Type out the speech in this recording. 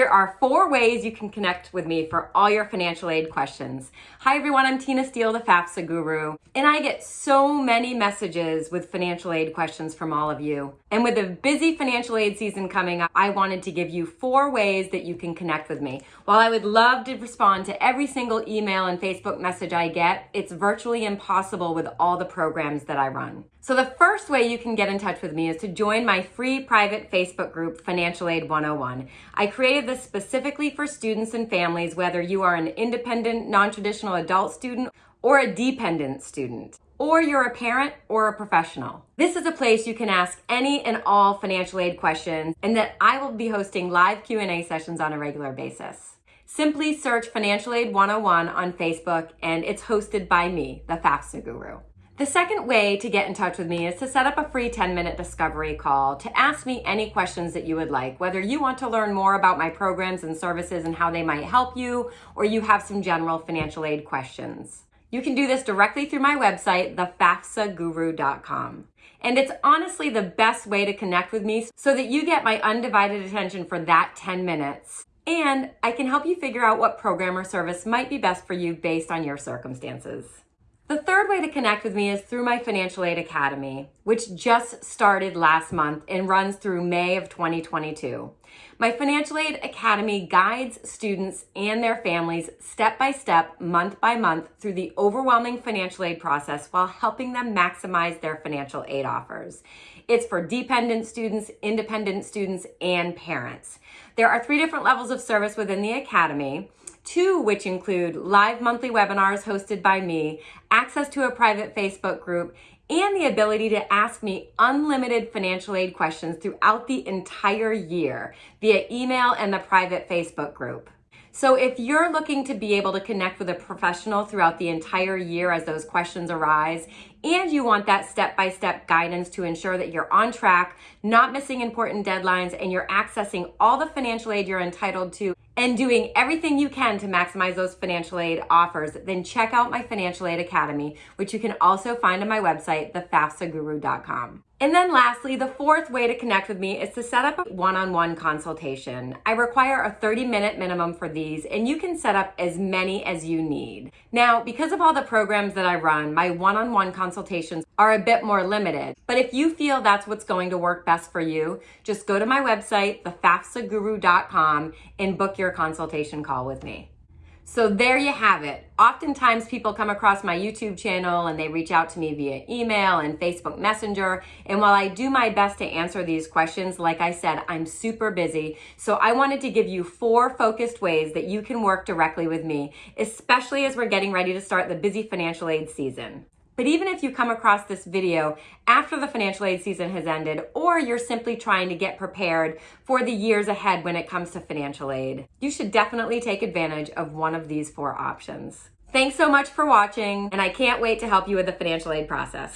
are four ways you can connect with me for all your financial aid questions. Hi everyone, I'm Tina Steele, the FAFSA guru, and I get so many messages with financial aid questions from all of you. And with the busy financial aid season coming up, I wanted to give you four ways that you can connect with me. While I would love to respond to every single email and Facebook message I get, it's virtually impossible with all the programs that I run. So the first way you can get in touch with me is to join my free private Facebook group, Financial Aid 101. I created this specifically for students and families, whether you are an independent, non-traditional adult student or a dependent student or you're a parent or a professional. This is a place you can ask any and all financial aid questions and that I will be hosting live Q&A sessions on a regular basis. Simply search Financial Aid 101 on Facebook and it's hosted by me, the FAFSA Guru. The second way to get in touch with me is to set up a free 10 minute discovery call to ask me any questions that you would like, whether you want to learn more about my programs and services and how they might help you, or you have some general financial aid questions. You can do this directly through my website, thefafsaguru.com. And it's honestly the best way to connect with me so that you get my undivided attention for that 10 minutes. And I can help you figure out what program or service might be best for you based on your circumstances. The third way to connect with me is through my Financial Aid Academy, which just started last month and runs through May of 2022. My Financial Aid Academy guides students and their families step by step, month by month, through the overwhelming financial aid process while helping them maximize their financial aid offers. It's for dependent students, independent students, and parents. There are three different levels of service within the Academy two which include live monthly webinars hosted by me, access to a private Facebook group, and the ability to ask me unlimited financial aid questions throughout the entire year via email and the private Facebook group. So if you're looking to be able to connect with a professional throughout the entire year as those questions arise, and you want that step-by-step -step guidance to ensure that you're on track, not missing important deadlines, and you're accessing all the financial aid you're entitled to and doing everything you can to maximize those financial aid offers, then check out my Financial Aid Academy, which you can also find on my website, thefafsaguru.com. And then lastly, the fourth way to connect with me is to set up a one-on-one -on -one consultation. I require a 30 minute minimum for these and you can set up as many as you need. Now, because of all the programs that I run, my one-on-one -on -one consultations are a bit more limited. But if you feel that's what's going to work best for you, just go to my website, thefafsaguru.com and book your consultation call with me. So there you have it. Oftentimes people come across my YouTube channel and they reach out to me via email and Facebook Messenger. And while I do my best to answer these questions, like I said, I'm super busy. So I wanted to give you four focused ways that you can work directly with me, especially as we're getting ready to start the busy financial aid season. But even if you come across this video after the financial aid season has ended, or you're simply trying to get prepared for the years ahead when it comes to financial aid, you should definitely take advantage of one of these four options. Thanks so much for watching, and I can't wait to help you with the financial aid process.